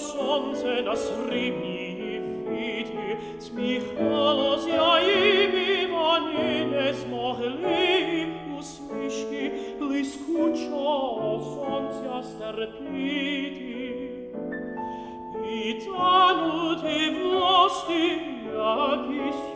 sonce nas rimi vidi smichalos ja imi vanines mohli usmishki bliskucho sonce sterpiti itanut evnosti agis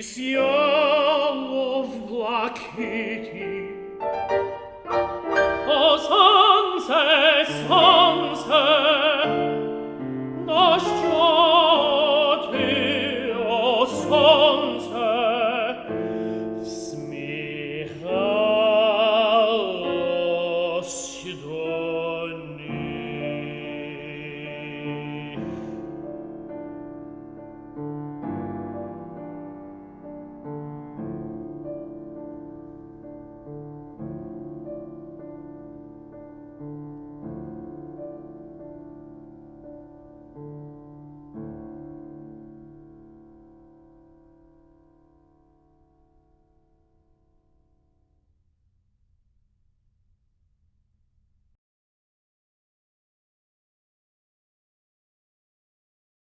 This young of black Kitty O